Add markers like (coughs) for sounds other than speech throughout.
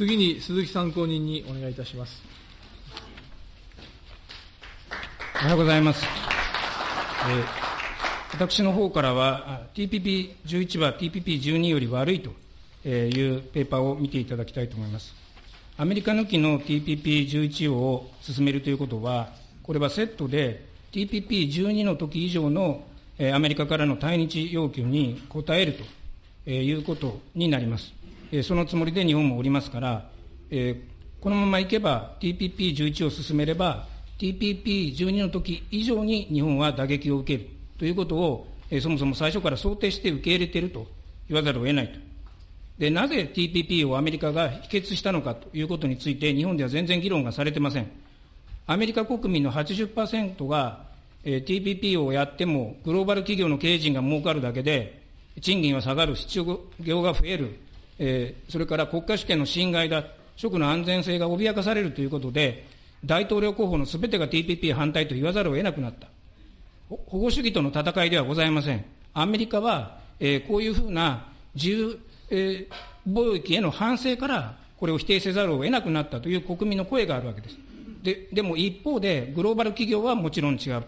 次に鈴木参考人にお願いいたします。おはようございます。えー、私の方からは、TPP11 は TPP12 より悪いというペーパーを見ていただきたいと思います。アメリカ抜きの TPP11 を進めるということは、これはセットで TPP12 の時以上のアメリカからの対日要求に応えるということになります。そのつもりで日本もおりますから、このままいけば TPP11 を進めれば、TPP12 の時以上に日本は打撃を受けるということを、そもそも最初から想定して受け入れていると言わざるを得ないと。で、なぜ TPP をアメリカが否決したのかということについて、日本では全然議論がされてません。アメリカ国民の80%が、えー、TPP をやっても、グローバル企業の経営陣が儲かるだけで、賃金は下がる、失業が増える、えー、それから国家主権の侵害だ、職の安全性が脅かされるということで、大統領候補のすべてが TPP 反対と言わざるを得なくなった。保護主義との戦いではございません。アメリカは、えー、こういうふうな自由、えー、貿易への反省から、これを否定せざるを得なくなったという国民の声があるわけです。ででも一方で、グローバル企業はもちろん違う。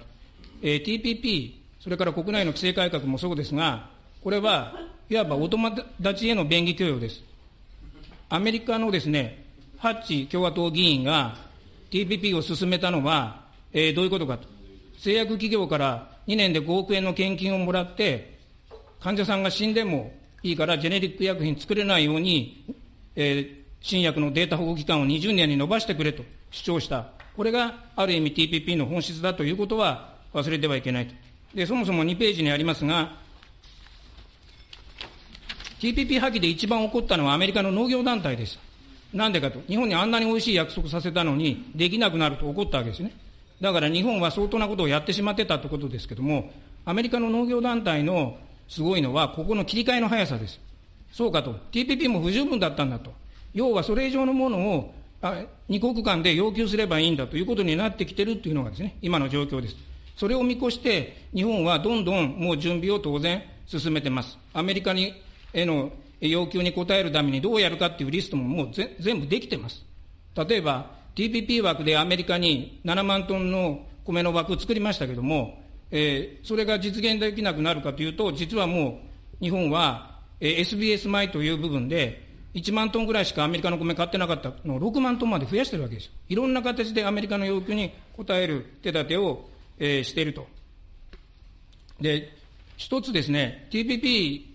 えー、TPP、それから国内の規制改革もそうですが、これはいわばお友達への便宜供与です。アメリカのですね、ハッチ共和党議員が TPP を進めたのは、えー、どういうことかと。製薬企業から2年で5億円の献金をもらって、患者さんが死んでもいいからジェネリック薬品作れないように、えー、新薬のデータ保護期間を20年に延ばしてくれと主張した。これがある意味 TPP の本質だということは忘れてはいけないと。で、そもそも2ページにありますが、TPP 破棄で一番起こったのはアメリカの農業団体です。なんでかと。日本にあんなに美味しい約束させたのに、できなくなると怒ったわけですね。だから日本は相当なことをやってしまってたということですけども、アメリカの農業団体のすごいのは、ここの切り替えの速さです。そうかと。TPP も不十分だったんだと。要はそれ以上のものを、あ二国間で要求すればいいんだということになってきてるというのがですね、今の状況です。それを見越して、日本はどんどんもう準備を当然進めてます。アメリカにへの要求に応えるためにどうやるかっていうリストももう全部できてます。例えば、TPP 枠でアメリカに7万トンの米の枠を作りましたけども、えー、それが実現できなくなるかというと、実はもう日本は、えー、SBS 米という部分で、1万トンぐらいしかアメリカの米買ってなかったのを6万トンまで増やしてるわけですよ。いろんな形でアメリカの要求に応える手立てを、えー、していると。で、一つですね、TPP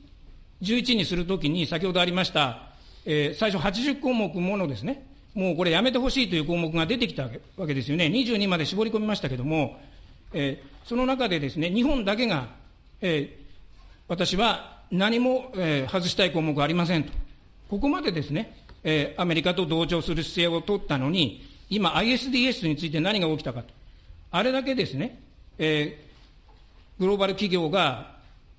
11にするときに、先ほどありました、えー、最初80項目ものですね、もうこれやめてほしいという項目が出てきたわけですよね。22まで絞り込みましたけれども、えー、その中でですね、日本だけが、えー、私は何も、えー、外したい項目はありませんと。ここまでですね、えー、アメリカと同調する姿勢を取ったのに、今 ISDS について何が起きたかと。あれだけですね、えー、グローバル企業が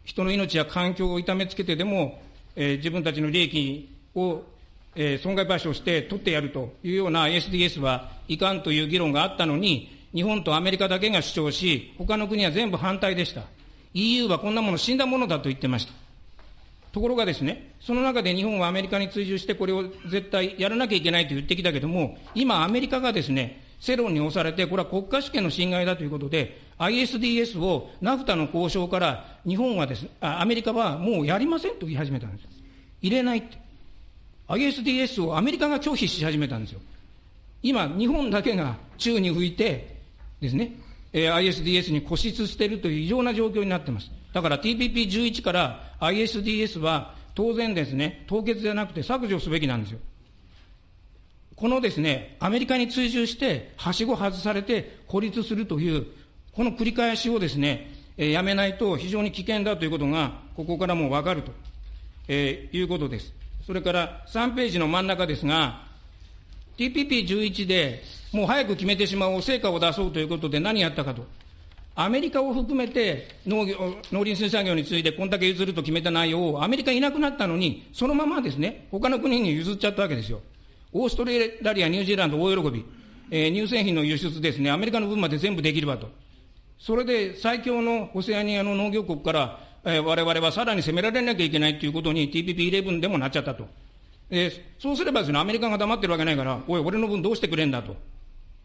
人の命や環境を痛めつけてでも、えー、自分たちの利益を、えー、損害賠償して取ってやるというような SDS はいかんという議論があったのに、日本とアメリカだけが主張し、他の国は全部反対でした。EU はこんなもの死んだものだと言ってました。ところがですね、その中で日本はアメリカに追従してこれを絶対やらなきゃいけないと言ってきたけども、今アメリカがですね、世論に押されて、これは国家主権の侵害だということで、ISDS をナフタの交渉から日本はですあ、アメリカはもうやりませんと言い始めたんです。入れないって。ISDS をアメリカが拒否し始めたんですよ。今、日本だけが宙に吹いてですね、ISDS に固執しているという異常な状況になってます。だから TPP11 から ISDS は当然ですね、凍結じゃなくて削除すべきなんですよ。このですね、アメリカに追従して、はしご外されて孤立するという、この繰り返しをですね、え、やめないと非常に危険だということが、ここからもわかると、え、いうことです。それから3ページの真ん中ですが、TPP11 でもう早く決めてしまおう、成果を出そうということで何やったかと。アメリカを含めて農業農林水産業についてこんだけ譲ると決めた内容をアメリカいなくなったのに、そのままですね、他の国に譲っちゃったわけですよ。オーストラリア、ニュージーランド大喜び、えー、乳製品の輸出ですね、アメリカの分まで全部できればと。それで最強のオセアニアの農業国から、えー、我々はさらに攻められなきゃいけないということに TPP11 でもなっちゃったとえー、そうすればですね、アメリカが黙ってるわけないから、おい、俺の分どうしてくれんだと。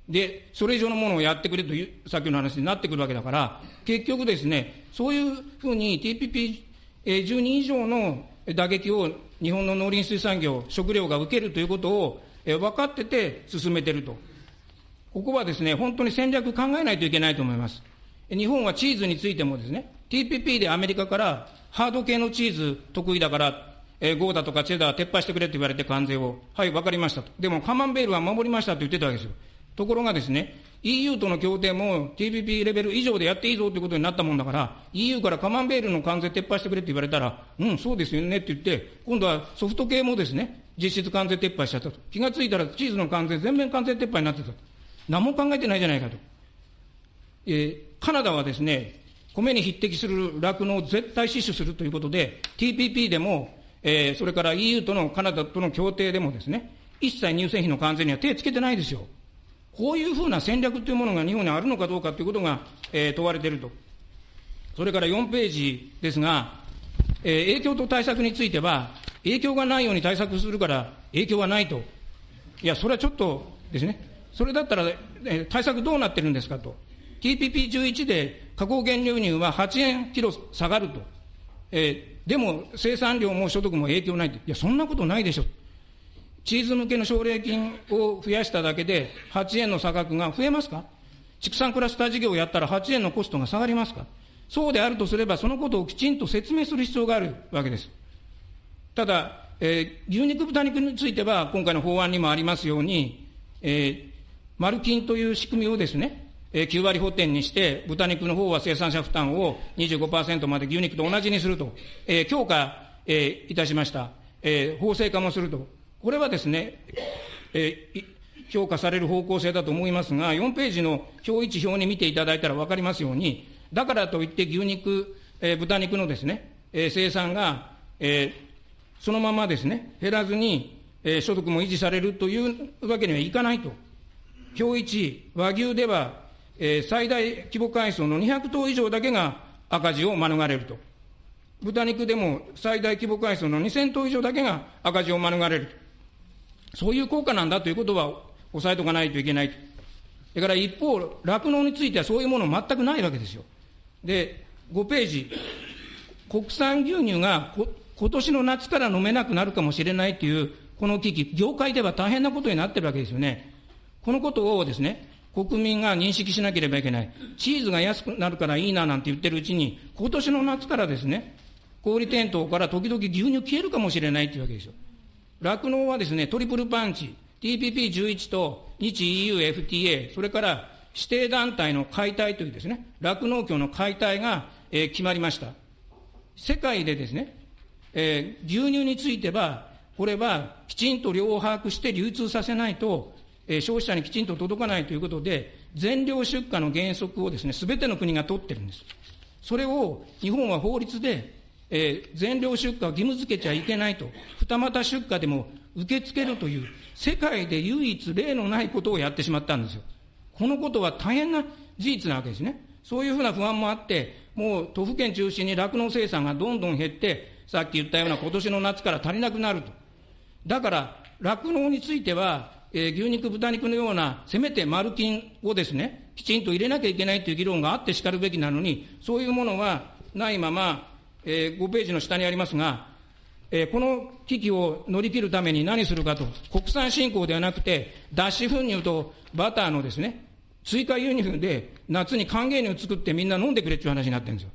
で、それ以上のものをやってくれという、さっきの話になってくるわけだから、結局ですね、そういうふうに TPP12 以上の打撃を日本の農林水産業、食料が受けるということを、え分かってて進めてると。ここはですね、本当に戦略考えないといけないと思います。日本はチーズについてもですね、TPP でアメリカからハード系のチーズ得意だから、えー、ゴーダとかチェダー撤廃してくれと言われて関税を、はい、分かりましたと。でもカマンベールは守りましたと言ってたわけですよ。ところがですね、EU との協定も TPP レベル以上でやっていいぞということになったもんだから、EU からカマンベールの関税撤廃してくれって言われたら、うん、そうですよねって言って、今度はソフト系もですね、実質関税撤廃しちゃったと。気がついたらチーズの関税全面関税撤廃になってたと。何も考えてないじゃないかと。えー、カナダはですね、米に匹敵する酪農を絶対死守するということで、TPP でも、えー、それから EU とのカナダとの協定でもですね、一切乳製品の関税には手をつけてないですよ。こういうふうな戦略というものが日本にあるのかどうかということが、えー、問われていると。それから4ページですが、えー、影響と対策については、影響がないように対策するから影響はないと。いや、それはちょっとですね、それだったら、えー、対策どうなってるんですかと。TPP11 で加工原料乳は8円キロ下がると。えー、でも生産量も所得も影響ないって。いや、そんなことないでしょ。チーズ向けの奨励金を増やしただけで8円の差額が増えますか？畜産クラスター事業をやったら8円のコストが下がりますか？そうであるとすれば、そのことをきちんと説明する必要があるわけです。ただ、えー、牛肉、豚肉については、今回の法案にもありますように、えー、マルキンという仕組みをですね、えー、9割補填にして、豚肉の方は生産者負担を25%まで牛肉と同じにすると、えー、強化、えー、いたしました。えー、法制化もすると。これはですね、えー、評価される方向性だと思いますが、4ページの表1表に見ていただいたら分かりますように、だからといって牛肉、えー、豚肉のですね、えー、生産が、えー、そのままですね、減らずに、えー、所得も維持されるというわけにはいかないと。表1、和牛では、えー、最大規模回数の200頭以上だけが赤字を免れると。豚肉でも最大規模回数の2000頭以上だけが赤字を免れると。そういう効果なんだということは押さえておかないといけない。それから一方、酪農についてはそういうもの全くないわけですよ。で、5ページ、国産牛乳が今年の夏から飲めなくなるかもしれないという、この危機、業界では大変なことになってるわけですよね。このことをですね、国民が認識しなければいけない。チーズが安くなるからいいななんて言ってるうちに、今年の夏からですね、小売店頭から時々牛乳消えるかもしれないというわけですよ。酪農はですね、トリプルパンチ、TPP11 と日 EU FTA、それから指定団体の解体というですね、酪農協の解体が、えー、決まりました。世界でですね、えー、牛乳については、これはきちんと量を把握して流通させないと、えー、消費者にきちんと届かないということで、全量出荷の原則をですね、すべての国が取ってるんです。それを日本は法律でえー、全量出荷を義務付けちゃいけないと、二股出荷でも受け付けるという、世界で唯一例のないことをやってしまったんですよ。このことは大変な事実なわけですね。そういうふうな不安もあって、もう都府県中心に酪農生産がどんどん減って、さっき言ったような今年の夏から足りなくなると。だから、酪農については、えー、牛肉、豚肉のような、せめて丸金をですね、きちんと入れなきゃいけないという議論があってしかるべきなのに、そういうものはないまま、えー、5ページの下にありますが、えー、この危機を乗り切るために何するかと、国産振興ではなくて、脱脂粉乳とバターのですね、追加輸入で夏に還元乳を作ってみんな飲んでくれっていう話になってるんですよ。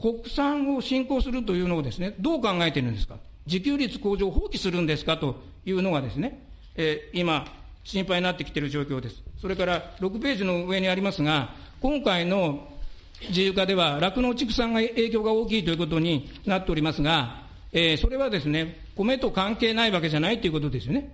国産を振興するというのをですね、どう考えてるんですか？自給率向上を放棄するんですかというのがですね、えー、今、心配になってきている状況です。それから6ページの上にありますが、今回の自由化では酪農畜産が影響が大きいということになっておりますが、えー、それはですね、米と関係ないわけじゃないということですよね。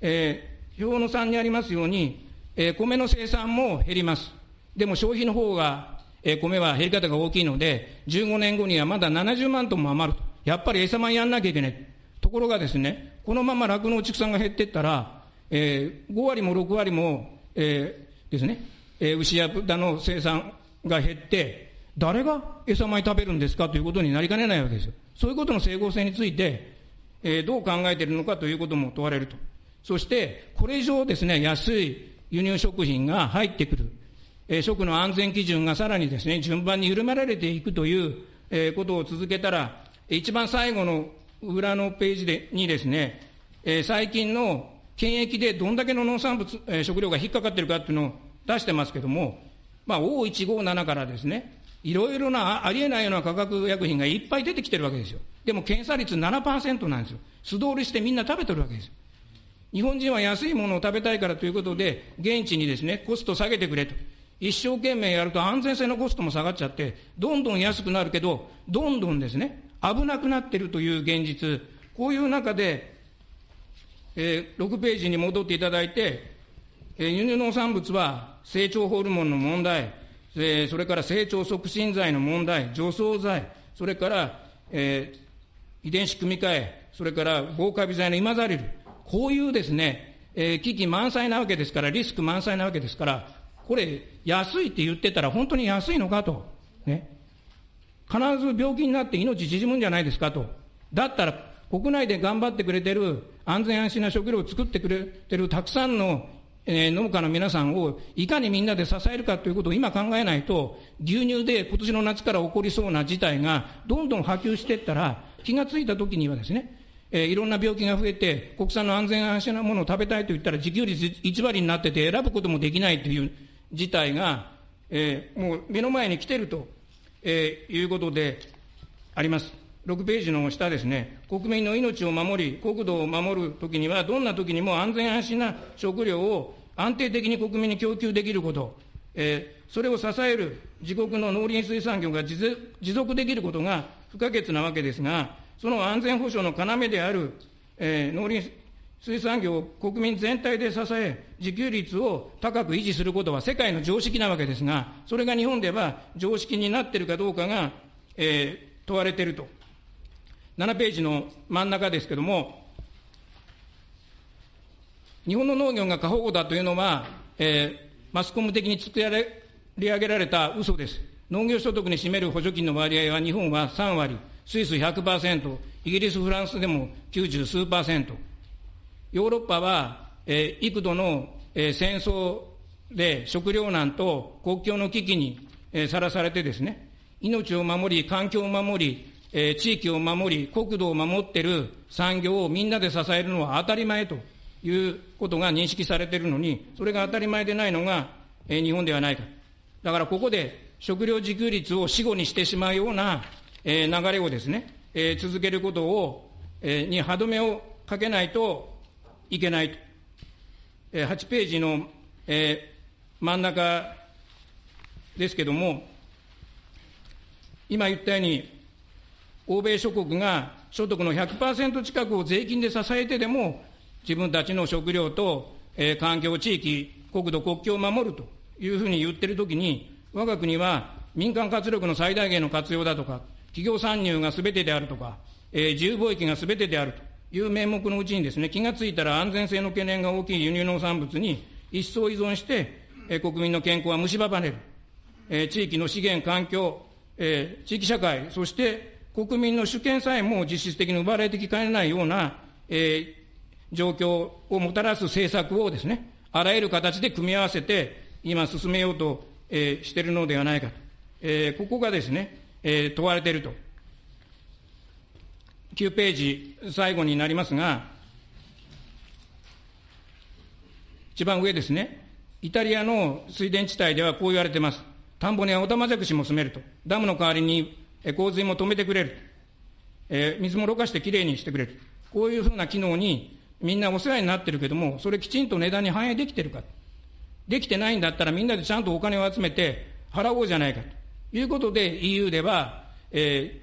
えー、表の3にありますように、えー、米の生産も減ります。でも消費の方が、えー、米は減り方が大きいので、15年後にはまだ70万トンも余ると。やっぱり餌米やんなきゃいけない。ところがですね、このまま酪農畜産が減っていったら、えー、5割も6割も、えー、ですね、えー、牛や豚の生産が減って、誰が餌米食べるんですかということになりかねないわけですよ。そういうことの整合性について、えー、どう考えているのかということも問われると。そして、これ以上ですね、安い輸入食品が入ってくる。えー、食の安全基準がさらにですね、順番に緩められていくという、えー、ことを続けたら、一番最後の裏のページでにですね、えー、最近の検疫でどんだけの農産物、えー、食料が引っかかっているかっていうのを出してますけども、まあ、O157 からですね、いろいろなありえないような化学薬品がいっぱい出てきてるわけですよ。でも検査率7%なんですよ。素通りしてみんな食べてるわけですよ。日本人は安いものを食べたいからということで、現地にですね、コスト下げてくれと。一生懸命やると安全性のコストも下がっちゃって、どんどん安くなるけど、どんどんですね、危なくなってるという現実、こういう中で、えー、6ページに戻っていただいて、えー、輸入農産物は成長ホルモンの問題、えー、それから成長促進剤の問題、除草剤、それから、えー、遺伝子組み換え、それから防カビ剤の今ざりる、こういうですね、えー、危機満載なわけですから、リスク満載なわけですから、これ、安いって言ってたら本当に安いのかと。ね。必ず病気になって命縮むんじゃないですかと。だったら、国内で頑張ってくれてる、安全安心な食料を作ってくれてるたくさんのえー、農家の皆さんをいかにみんなで支えるかということを今考えないと、牛乳で今年の夏から起こりそうな事態がどんどん波及していったら、気がついたときにはですね、えー、いろんな病気が増えて、国産の安全安心なものを食べたいと言ったら、自給率1割になってて選ぶこともできないという事態が、えー、もう目の前に来てると、えー、いうことであります。6ページの下ですね、国民の命を守り、国土を守るときには、どんなときにも安全安心な食料を安定的に国民に供給できること、えー、それを支える自国の農林水産業が持続できることが不可欠なわけですが、その安全保障の要である、えー、農林水産業を国民全体で支え、自給率を高く維持することは世界の常識なわけですが、それが日本では常識になっているかどうかが、えー、問われていると。7ページの真ん中ですけれども、日本の農業が過保護だというのは、えー、マスコム的に作り上げられた嘘です。農業所得に占める補助金の割合は日本は3割、スイス100%、イギリス、フランスでも90数パーセント。ヨーロッパは、えー、幾度の、えー、戦争で食糧難と国境の危機にさら、えー、されてですね、命を守り、環境を守り、えー、地域を守り、国土を守っている産業をみんなで支えるのは当たり前ということが認識されているのに、それが当たり前でないのが、えー、日本ではないか。だからここで食料自給率を死後にしてしまうような、えー、流れをですね、えー、続けることを、えー、に歯止めをかけないといけないと。えー、8ページの、えー、真ん中ですけども、今言ったように、欧米諸国が所得の100%近くを税金で支えてでも、自分たちの食料と、えー、環境、地域、国土、国境を守るというふうに言ってるときに、我が国は民間活力の最大限の活用だとか、企業参入がすべてであるとか、えー、自由貿易がすべてであるという名目のうちにですね、気がついたら安全性の懸念が大きい輸入農産物に一層依存して、えー、国民の健康は蝕まれる。えー、地域の資源、環境、えー、地域社会、そして国民の主権さえも実質的に奪われてきかねないような、えー、状況をもたらす政策をですね、あらゆる形で組み合わせて、今進めようと、えー、しているのではないかと。えー、ここがですね、えー、問われていると。9ページ、最後になりますが、一番上ですね、イタリアの水田地帯ではこう言われています。田んぼにはオタマジャクシも住めると。ダムの代わりに洪水も止めてくれる、えー、水もろ過してきれいにしてくれる、こういうふうな機能にみんなお世話になってるけども、それきちんと値段に反映できてるか、できてないんだったらみんなでちゃんとお金を集めて払おうじゃないかと。いうことで EU では、え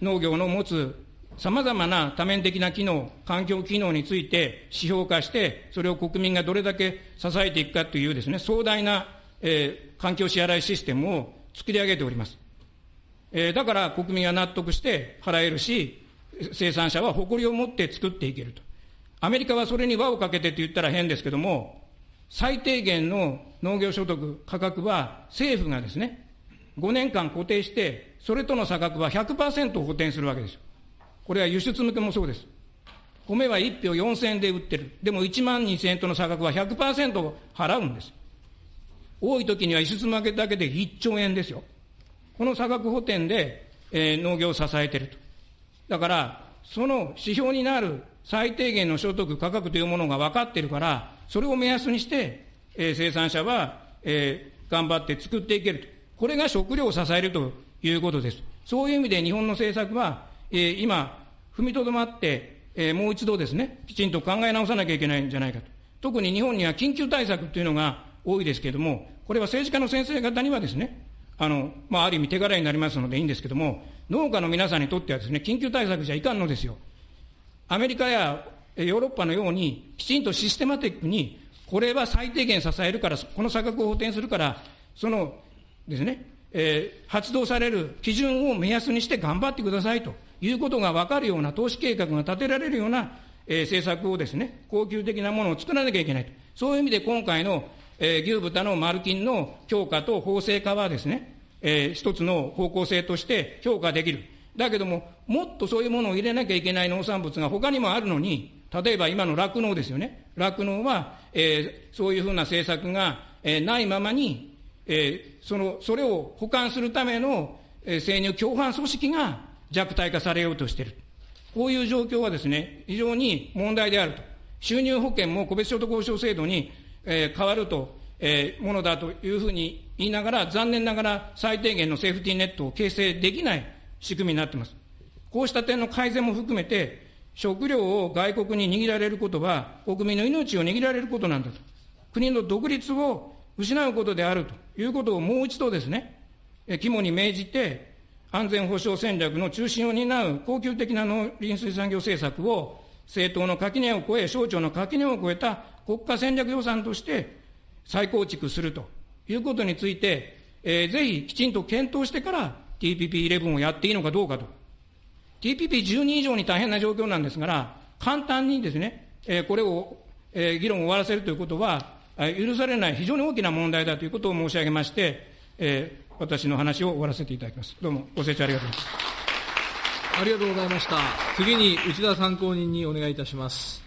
ー、農業の持つさまざまな多面的な機能、環境機能について指標化して、それを国民がどれだけ支えていくかというですね、壮大な、えー、環境支払いシステムを作り上げております。えー、だから国民は納得して払えるし、生産者は誇りを持って作っていけると。アメリカはそれに輪をかけてって言ったら変ですけども、最低限の農業所得価格は政府がですね、5年間固定して、それとの差額は100%補填するわけですよ。これは輸出向けもそうです。米は1票4000円で売ってる。でも1万2000円との差額は100%払うんです。多い時には輸出負けだけで1兆円ですよ。この差額補填で、えー、農業を支えていると。だから、その指標になる最低限の所得価格というものが分かっているから、それを目安にして、えー、生産者は、えー、頑張って作っていけると。これが食料を支えるということです。そういう意味で日本の政策は、えー、今、踏みとどまって、えー、もう一度ですね、きちんと考え直さなきゃいけないんじゃないかと。特に日本には緊急対策というのが多いですけれども、これは政治家の先生方にはですね、あの、まあ、ある意味手柄になりますのでいいんですけども、農家の皆さんにとってはですね、緊急対策じゃいかんのですよ。アメリカやヨーロッパのように、きちんとシステマティックに、これは最低限支えるから、この差額を補填するから、そのですね、えー、発動される基準を目安にして頑張ってくださいということが分かるような投資計画が立てられるような、えー、政策をですね、恒久的なものを作らなきゃいけないと。そういう意味で今回のえー、牛豚のマルキンの強化と法制化はですね、えー、一つの方向性として評価できる。だけども、もっとそういうものを入れなきゃいけない農産物が他にもあるのに、例えば今の酪農ですよね。酪農は、えー、そういうふうな政策が、えー、ないままに、えー、その、それを保管するための、えー、生乳共犯組織が弱体化されようとしている。こういう状況はですね、非常に問題であると。収入保険も個別所得保障制度にえー、変わると、えー、ものだというふうに言いながら、残念ながら最低限のセーフティーネットを形成できない仕組みになっています。こうした点の改善も含めて、食料を外国に握られることは、国民の命を握られることなんだと。国の独立を失うことであるということをもう一度ですね、肝に銘じて、安全保障戦略の中心を担う恒久的な農林水産業政策を政党の垣根を超え、省庁の垣根を超えた国家戦略予算として再構築するということについて、えー、ぜひきちんと検討してから TPP11 をやっていいのかどうかと。TPP12 以上に大変な状況なんですから、簡単にですね、えー、これを、えー、議論を終わらせるということは、許されない非常に大きな問題だということを申し上げまして、えー、私の話を終わらせていただきます。どうもご清聴ありがとうございます。ありがとうございました。次に内田参考人にお願いいたします。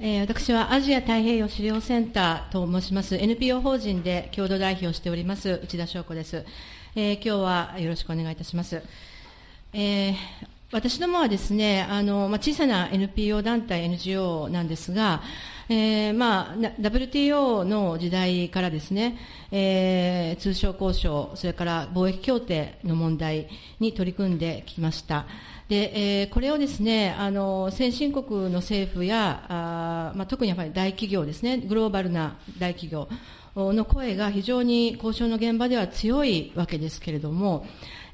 えー、私はアジア太平洋資料センターと申します NPO 法人で共同代表をしております内田翔子です、えー、今日はよろしくお願いいたします、えー、私どもはですねあの、まあ、小さな NPO 団体 NGO なんですが、えーまあ、WTO の時代からですね、えー、通商交渉それから貿易協定の問題に取り組んできました。で、えー、これをですね、あの、先進国の政府や、あまあ、特にやっぱり大企業ですね、グローバルな大企業の声が非常に交渉の現場では強いわけですけれども、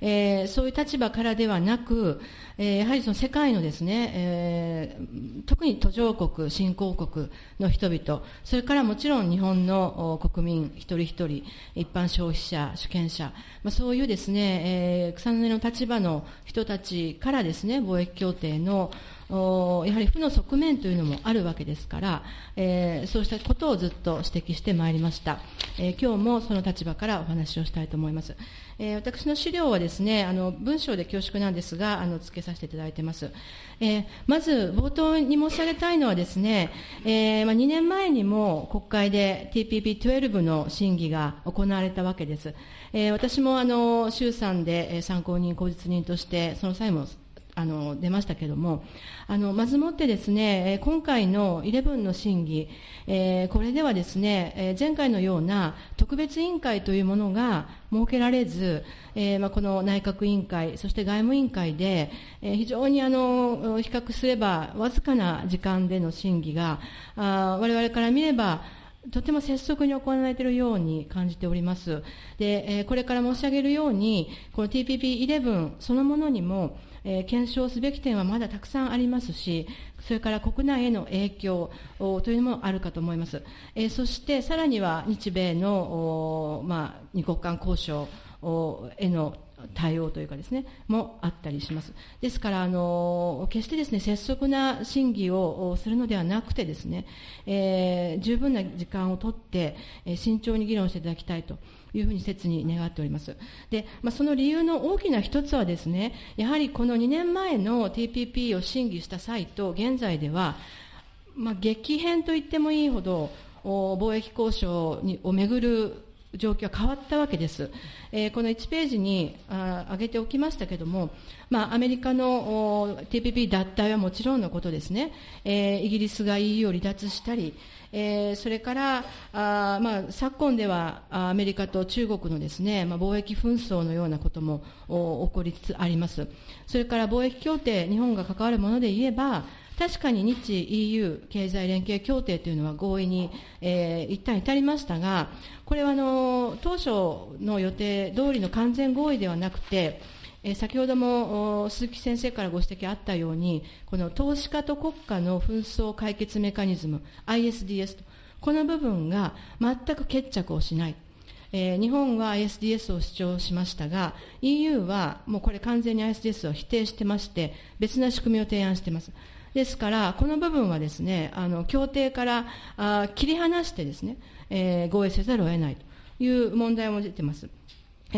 えー、そういう立場からではなく、えー、やはりその世界のですね、えー、特に途上国、新興国の人々、それからもちろん日本の国民一人一人、一般消費者、主権者、まあ、そういうですね、えー、草の根の立場の人たちからですね、貿易協定のやはり負の側面というのもあるわけですから、えー、そうしたことをずっと指摘してまいりました、えー、今日もその立場からお話をしたいと思います、えー、私の資料はですねあの文章で恐縮なんですがあの付けさせていただいています、えー、まず冒頭に申し上げたいのはですね、えーまあ、2年前にも国会で TPP12 の審議が行われたわけです、えー、私もあの衆参で参考人口実人としてその際もあの出ましたけれども、あのまずもってですね、今回の11の審議、えー、これではですね、前回のような特別委員会というものが設けられず、えーまあ、この内閣委員会、そして外務委員会で、え、非常にあの比較すればわずかな時間での審議が、あ我々から見れば、とても拙速に行われているように感じております。で、え、これから申し上げるように、この TPP11 そのものにも、え、検証すべき点はまだたくさんありますし、それから国内への影響というのもあるかと思います。え、そしてさらには日米の、ま、二国間交渉への対応というかですね、もあったりします。ですから、あの、決してですね、拙速な審議をするのではなくてですね、えー、十分な時間をとって、え慎重に議論していただきたいというふうに切に願っております。で、まあ、その理由の大きな一つはですね、やはりこの2年前の TPP を審議した際と現在では、まあ、激変と言ってもいいほど、貿易交渉にをめぐる状況は変わったわけです。えー、この1ページにあ挙げておきましたけれども、まあ、アメリカの TPP 脱退はもちろんのことですね、えー、イギリスが EU を離脱したり、えー、それからあ、まあ、昨今ではアメリカと中国のですね、まあ、貿易紛争のようなことも起こりつつあります。それから貿易協定、日本が関わるもので言えば、確かに日 EU 経済連携協定というのは合意に、えー、一旦至りましたが、これはあの当初の予定通りの完全合意ではなくて、え先ほども鈴木先生からご指摘あったように、この投資家と国家の紛争解決メカニズム、ISDS と、この部分が全く決着をしない。えー、日本は ISDS を主張しましたが、EU はもうこれ完全に ISDS を否定してまして、別な仕組みを提案しています。ですから、この部分はですね、あの、協定からあ切り離してですね、えー、合意せざるを得ないという問題も出ています。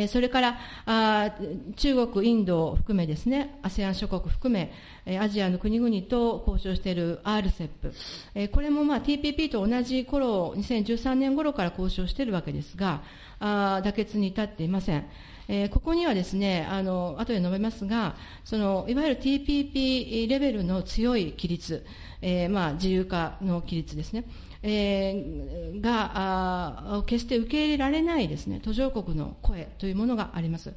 それからあ中国、インドを含めですね、ASEAN 諸国含め、アジアの国々と交渉している RCEP、これもまあ TPP と同じ頃、2013年頃から交渉しているわけですが、あ妥結に至っていません。えー、ここにはですね、あの、後で述べますが、その、いわゆる TPP レベルの強い規律、えー、まあ、自由化の規律ですね。えー、が決して受け入れられないですね途上国の声というものがあります。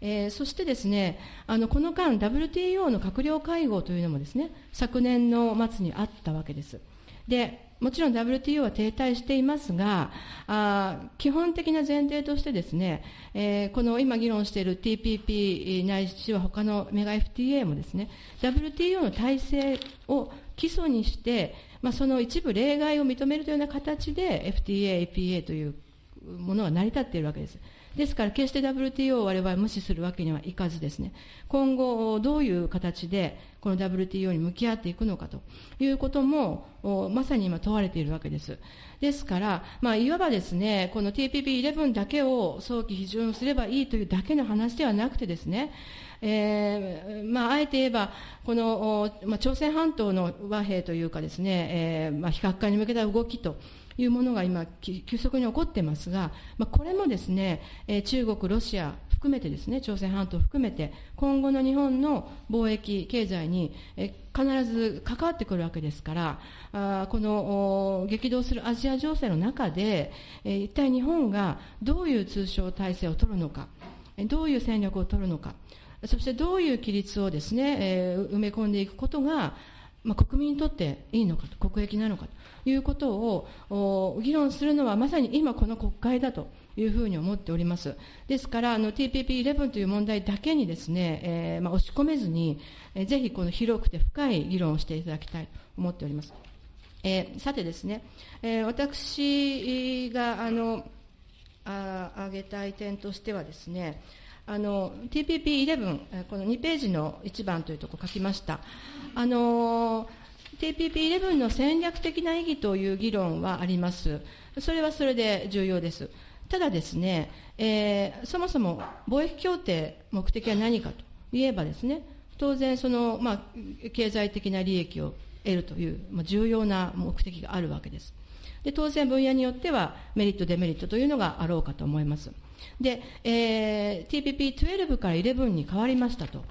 えー、そしてですねあのこの間 WTO の閣僚会合というのもですね昨年の末にあったわけです。でもちろん WTO は停滞していますが、あ基本的な前提としてですね、えー、この今議論している TPP ないしは他のメガ FTA もですね、WTO の体制を基礎にして、まあ、その一部例外を認めるというような形で FTA、APA というものが成り立っているわけです。ですから、決して WTO を我々は無視するわけにはいかずですね、今後、どういう形でこの WTO に向き合っていくのかということも、まさに今問われているわけです。ですから、まあ、いわばですね、この TPP11 だけを早期批准すればいいというだけの話ではなくてですね、えーまあ、あえて言えば、この、まあ、朝鮮半島の和平というかですね、えーまあ、非核化に向けた動きというものが今、急速に起こってますが、まあ、これもですね、えー、中国、ロシア含めてですね、朝鮮半島含めて、今後の日本の貿易、経済に、えー、必ず関わってくるわけですから、あこの激動するアジア情勢の中で、えー、一体日本がどういう通商体制を取るのか、どういう戦略を取るのか、そしてどういう規律をですね、えー、埋め込んでいくことが、まあ、国民にとっていいのかと、国益なのかということを議論するのはまさに今この国会だというふうに思っております。ですから、TPP11 という問題だけにですね、えー、まあ、押し込めずに、えー、ぜひこの広くて深い議論をしていただきたいと思っております。えー、さてですね、え、私が、あの、あ挙げたい点としてはですね、あの TPP11、この2ページの1番というところ書きました。あの TPP11 の戦略的な意義という議論はあります。それはそれで重要です。ただですね、えー、そもそも貿易協定目的は何かといえばですね、当然その、まあ、経済的な利益を得るという、まあ、重要な目的があるわけです。で当然分野によってはメリット、デメリットというのがあろうかと思います。で、えー、TPP12 から11に変わりましたと、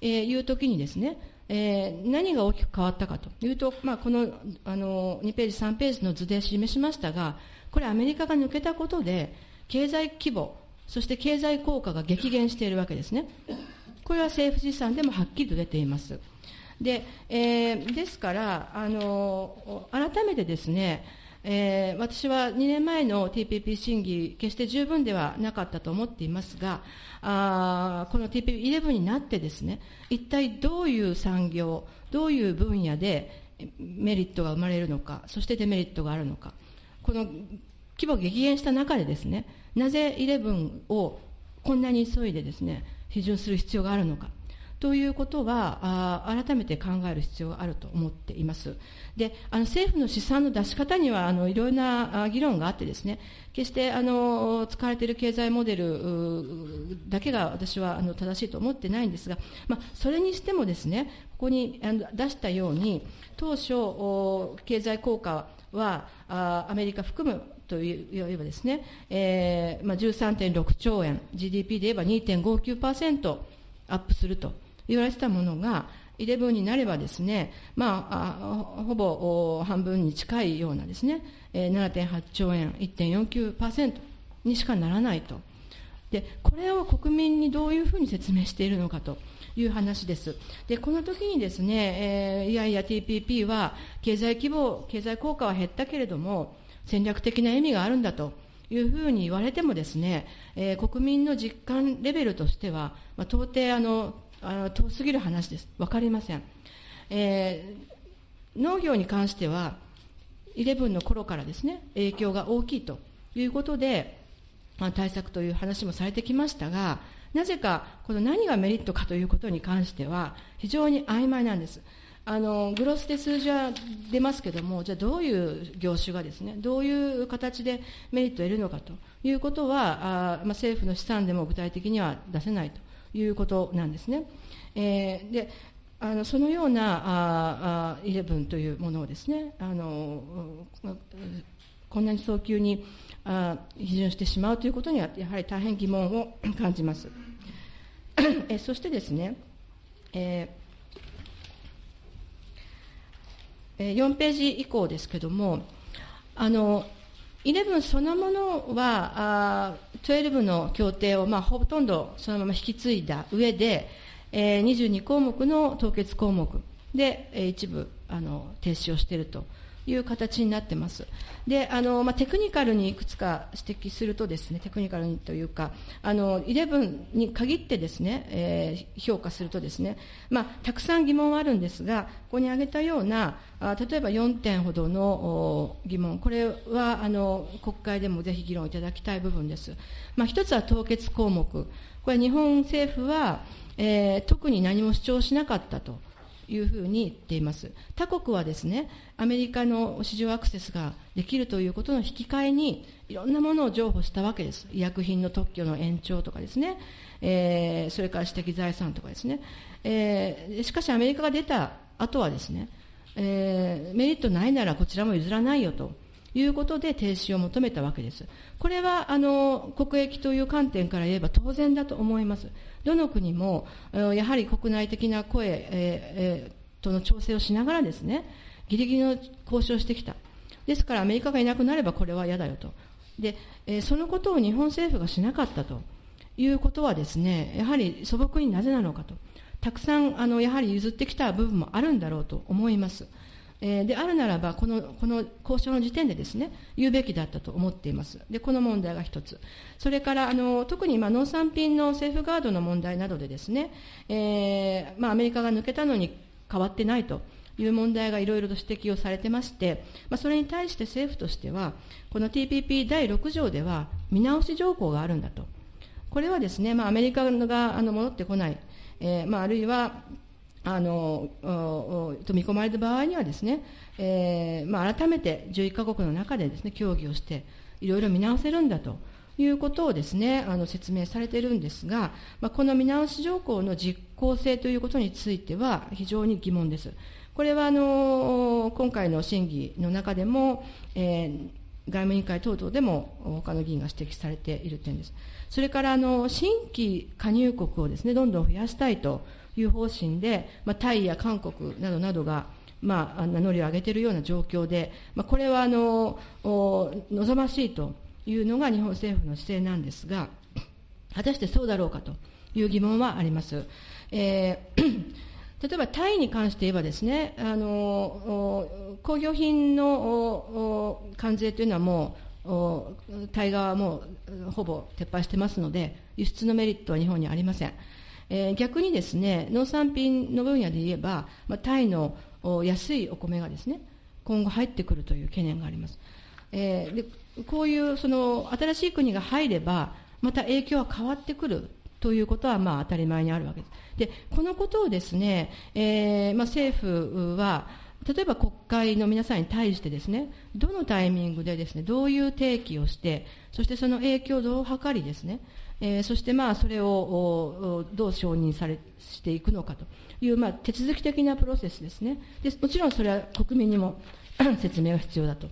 えー、いうときにですね、えー、何が大きく変わったかというと、まあ、このあの2ページ、3ページの図で示しましたが、これ、アメリカが抜けたことで、経済規模、そして経済効果が激減しているわけですね。これは政府試算でもはっきりと出ています。で、えー、ですから、あの改めてですね、えー、私は2年前の TPP 審議、決して十分ではなかったと思っていますが、あこの TPP11 になってですね、一体どういう産業、どういう分野でメリットが生まれるのか、そしてデメリットがあるのか、この規模激減した中でですね、なぜ11をこんなに急いでですね、批准する必要があるのか。ということはあ改めて考える必要があると思っています。であの政府の試算の出し方にはあのいろいろな議論があってですね決してあの使われている経済モデルだけが私はあの正しいと思ってないんですが、まあ、それにしてもですねここにあ出したように当初経済効果はあアメリカ含むといえばですね、えーまあ、13.6兆円 GDP で言えば2.59%アップすると言われてたものが、11になればですね、まあ、あほぼ半分に近いようなですね、えー、7.8兆円、1.49%にしかならないと。で、これを国民にどういうふうに説明しているのかという話です。で、この時にですね、えー、いやいや TPP は経済規模、経済効果は減ったけれども、戦略的な意味があるんだというふうに言われてもですね、えー、国民の実感レベルとしては、まあ、到底あのあの遠すぎる話です。分かりません。えー、農業に関しては、11の頃からですね、影響が大きいということで、まあ、対策という話もされてきましたが、なぜか、この何がメリットかということに関しては、非常に曖昧なんです。あのグロスで数字は出ますけども、じゃあどういう業種がですね、どういう形でメリットを得るのかということは、あまあ、政府の試算でも具体的には出せないということなんですね。えー、であのそのようなああ11というものをですねあのこんなに早急にあ批准してしまうということにはやはり大変疑問を (coughs) 感じます。えそしてですね、えー、4ページ以降ですけれども、あの11そのものは、12の協定を、まあ、ほとんどそのまま引き継いだ上で、えー、22項目の凍結項目で、えー、一部あの停止をしていると。いう形になってます。で、あの、まあ、テクニカルにいくつか指摘するとですね、テクニカルにというか、あの、11に限ってですね、えー、評価するとですね、まあ、たくさん疑問はあるんですが、ここに挙げたような、あ例えば4点ほどの疑問、これは、あの、国会でもぜひ議論いただきたい部分です。まあ、一つは凍結項目。これ日本政府は、えー、特に何も主張しなかったと。いうふうに言っています。他国はですね、アメリカの市場アクセスができるということの引き換えに、いろんなものを譲歩したわけです。医薬品の特許の延長とかですね、えー、それから私的財産とかですね。えー、しかしアメリカが出た後はですね、えー、メリットないならこちらも譲らないよということで停止を求めたわけです。これはあの国益という観点から言えば当然だと思います。どの国もやはり国内的な声、ええとの調整をしながらですね、ギリギリの交渉をしてきた。ですからアメリカがいなくなればこれは嫌だよと。で、えそのことを日本政府がしなかったということはですね、やはり素朴になぜなのかと。たくさんあのやはり譲ってきた部分もあるんだろうと思います。えー、であるならばこの、この交渉の時点でですね、言うべきだったと思っています。で、この問題が一つ。それから、あの、特に今、農産品のセーフガードの問題などでですね、えー、まあ、アメリカが抜けたのに変わってないという問題がいろいろと指摘をされてまして、まあ、それに対して政府としては、この TPP 第6条では見直し条項があるんだと。これはですね、まあ、アメリカがあの戻ってこない、えーまあ、あるいはあのと見込まれた場合にはですね、えーまあ、改めて11カ国の中でですね協議をしていろいろ見直せるんだということをですねあの説明されているんですが、まあ、この見直し条項の実効性ということについては非常に疑問です。これはあの今回の審議の中でも、えー、外務委員会等々でも他の議員が指摘されている点です。それからあの新規加入国をですねどんどん増やしたいという方針で、まあ、タイや韓国などなどが、まあ、名乗りを上げているような状況で、まあ、これはあの望ましいというのが日本政府の姿勢なんですが、果たしてそうだろうかという疑問はあります。えー (clears throat) 例えばタイに関して言えばですね、あの工業品の関税というのはもう、タイ側はもうほぼ撤廃してますので、輸出のメリットは日本にありません。えー、逆にですね、農産品の分野で言えば、まあ、タイの安いお米がですね、今後入ってくるという懸念があります。えー、でこういうその新しい国が入れば、また影響は変わってくるということはまあ当たり前にあるわけです。で、このことをですね、えーまあ、政府は、例えば国会の皆さんに対してですね、どのタイミングでですね、どういう提起をして、そしてその影響をどう図りですね、えー、そしてまあそれをどう承認されしていくのかという、まあ、手続き的なプロセスですね。でもちろんそれは国民にも (coughs) 説明が必要だと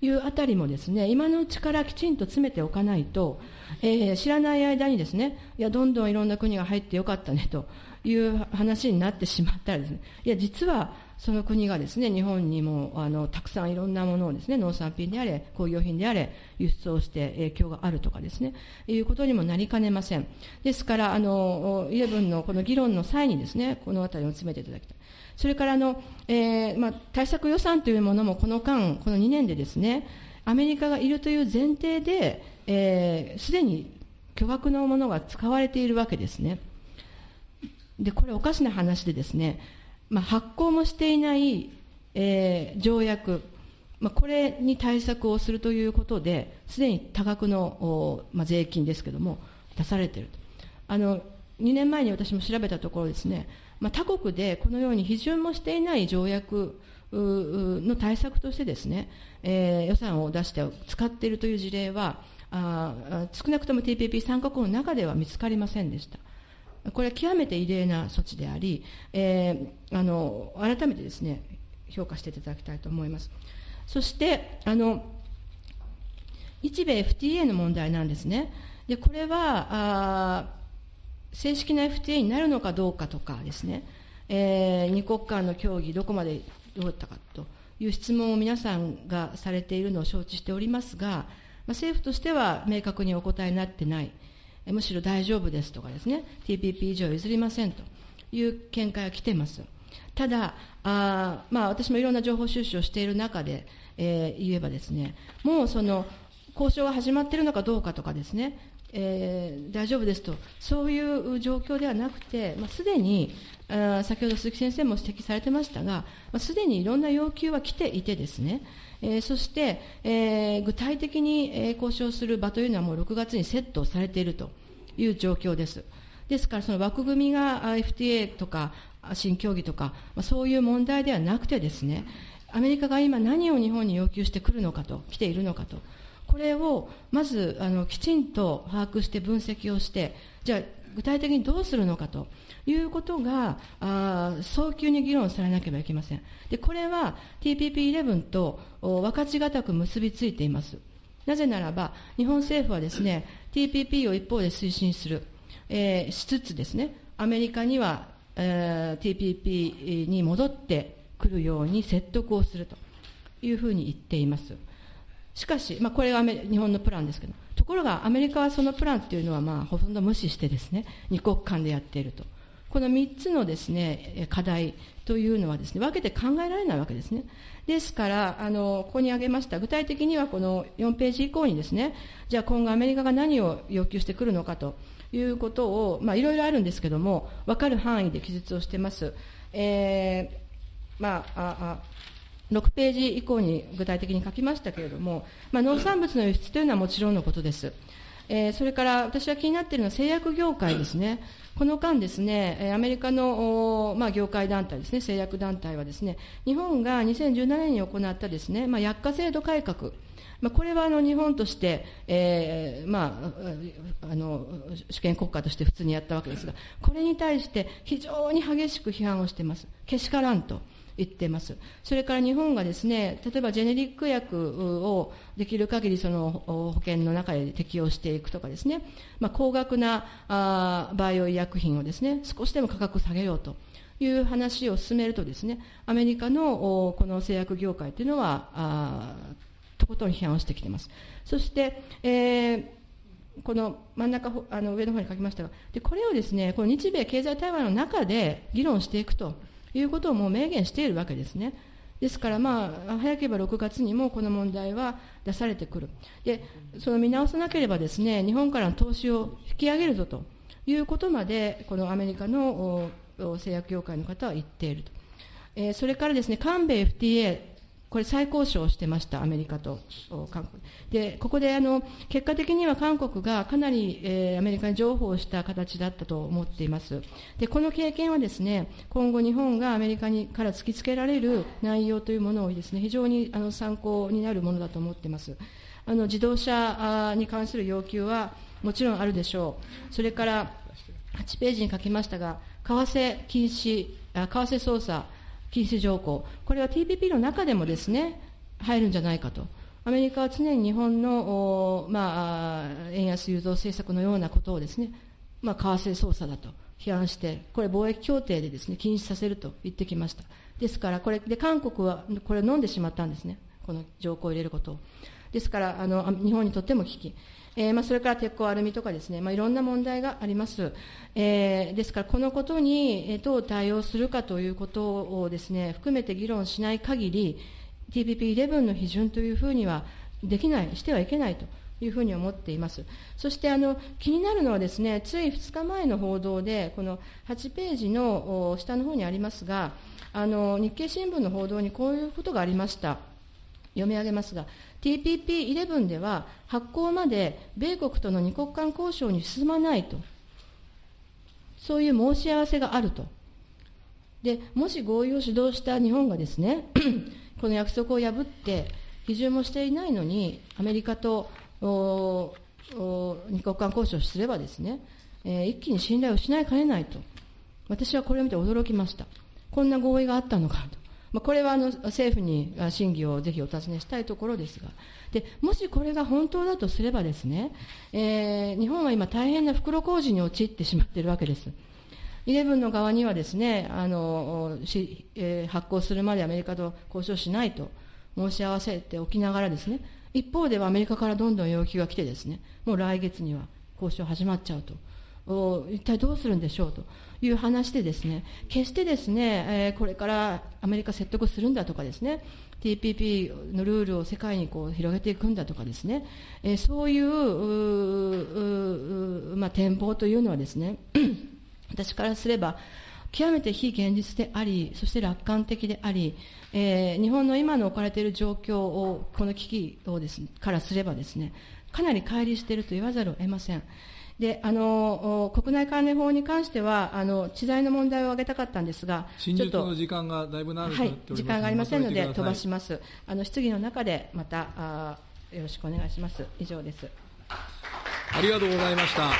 いうあたりもですね、今のうちからきちんと詰めておかないと、えー、知らない間にですね、いや、どんどんいろんな国が入ってよかったねという話になってしまったらですね、いや、実はその国がですね、日本にもあのたくさんいろんなものをですね、農産品であれ、工業品であれ、輸出をして影響があるとかですね、いうことにもなりかねません。ですから、あの、イレブンのこの議論の際にですね、このあたりを詰めていただきたい。それからあの、えーまあ、対策予算というものもこの間、この2年でですね、アメリカがいるという前提で、す、えー、で、に巨額のものが使われているわけですね。で、これおかしな話でですね、まあ、発行もしていない、えー、条約、まあ、これに対策をするということで、すでに多額の、まあ、税金ですけれども、出されていると。あの2年前に私も調べたところですね、まあ、他国でこのように批准もしていない条約の対策としてですね、えー、予算を出して使っているという事例は、あ少なくとも TPP 参加国の中では見つかりませんでした。これは極めて異例な措置であり、えー、あの改めてですね評価していただきたいと思います。そしてあの日米 FTA の問題なんですね。でこれはあ正式な FTA になるのかどうかとかですね、えー、二国間の協議、どこまでどうだったかという質問を皆さんがされているのを承知しておりますが、まあ、政府としては明確にお答えになってない、むしろ大丈夫ですとかですね、TPP 以上譲りませんという見解が来ています。ただ、あまあ、私もいろんな情報収集をしている中で、えー、言えばですね、もうその交渉が始まっているのかどうかとかですね、えー、大丈夫ですと、そういう状況ではなくて、まあ、すでに、あ先ほど鈴木先生も指摘されてましたが、まあ、すでにいろんな要求は来ていてですね、えー、そして、えー、具体的に、え、交渉する場というのはもう6月にセットされているという状況です。ですから、その枠組みが FTA とか新協議とか、まあ、そういう問題ではなくてですね、アメリカが今何を日本に要求してくるのかと、来ているのかと。これをまずあのきちんと把握して分析をして、じゃあ具体的にどうするのかということが、あ早急に議論されなければいけません。で、これは TPP11 と分かちがたく結びついています。なぜならば、日本政府はですね、TPP を一方で推進する、えー、しつつですね、アメリカには、えー、TPP に戻ってくるように説得をするというふうに言っています。しかし、まあ、これが日本のプランですけど、ところがアメリカはそのプランっていうのは、まあ、ほとんど無視してですね、二国間でやっていると。この3つのですね、課題というのはですね、分けて考えられないわけですね。ですから、あの、ここに挙げました、具体的にはこの4ページ以降にですね、じゃあ今後アメリカが何を要求してくるのかということを、まあ、いろいろあるんですけども、分かる範囲で記述をしてます。えー、まあ、あ、あ6ページ以降に具体的に書きましたけれども、まあ、農産物の輸出というのはもちろんのことです。えー、それから私は気になっているのは製薬業界ですね。この間ですね、アメリカの、まあ、業界団体ですね、製薬団体はですね、日本が2017年に行ったですね、まあ、薬価制度改革、まあ、これはあの日本として、えーまあ、あの主権国家として普通にやったわけですが、これに対して非常に激しく批判をしています。けしからんと。言ってます。それから日本がですね、例えばジェネリック薬をできる限りその保険の中で適用していくとかですね、まあ、高額なあバイオ医薬品をですね、少しでも価格下げようという話を進めるとですね、アメリカのこの製薬業界というのは、あとことん批判をしてきています。そして、えーこの真ん中あの上の方に書きましたがでこれをですねこの日米経済対話の中で議論していくということをもう明言しているわけですね。ですから、まあ、早ければ6月にもこの問題は出されてくる。で、その見直さなければですね、日本からの投資を引き上げるぞということまで、このアメリカの製薬業界の方は言っていると。えー、それからですね、韓米 FTA これ再交渉してました、アメリカと韓国。で、ここであの、結果的には韓国がかなり、えー、アメリカに譲歩をした形だったと思っています。で、この経験はですね、今後日本がアメリカにから突きつけられる内容というものをですね、非常にあの参考になるものだと思っています。あの、自動車に関する要求はもちろんあるでしょう。それから、8ページに書きましたが、為替禁止、為替操作、禁止条項、これは TPP の中でもですね、入るんじゃないかと。アメリカは常に日本の、まあ、円安誘導政策のようなことをですね、まあ、為替操作だと批判して、これ貿易協定でですね、禁止させると言ってきました。ですから、これで韓国はこれを飲んでしまったんですね。この条項を入れることを。ですから、あの、日本にとっても危機。えーまあ、それから鉄鋼アルミとかですね、まあ、いろんな問題があります。えー、ですから、このことにどう対応するかということをですね、含めて議論しない限り、TPP11 の批准というふうにはできない、してはいけないというふうに思っています。そしてあの気になるのはですね、つい2日前の報道で、この8ページの下の方にありますが、あの日経新聞の報道にこういうことがありました。読み上げますが、TPP11 では発行まで米国との二国間交渉に進まないと、そういう申し合わせがあると。で、もし合意を主導した日本がですね、(clears throat) この約束を破って、批准もしていないのに、アメリカと二国間交渉すればですね、えー、一気に信頼を失いかねないと。私はこれを見て驚きました。こんな合意があったのかと。まあ、これはあの政府に審議をぜひお尋ねしたいところですが、でもしこれが本当だとすればですね、えー、日本は今大変な袋小路に陥ってしまっているわけです。イレブンの側にはですね、あのしえー、発行するまでアメリカと交渉しないと申し合わせておきながらですね、一方ではアメリカからどんどん要求が来てですね、もう来月には交渉始まっちゃうと。一体どうするんでしょうという話でですね、決してですね、これからアメリカ説得するんだとかですね、TPP のルールを世界にこう広げていくんだとかですね、えー、そういうまあ、展望というのはですね、(clears throat) 私からすれば、極めて非現実であり、そして楽観的であり、えー、日本の今の置かれている状況を、この危機をです、ね、からすればですね、かなり乖離していると言わざるを得ません。であの国内関連法に関してはあの知財の問題を挙げたかったんですが、ちょっと時間がだいぶ長くはい、時間がありませんので飛ばします。あの質疑の中でまたあよろしくお願いします。以上です。ありがとうございました。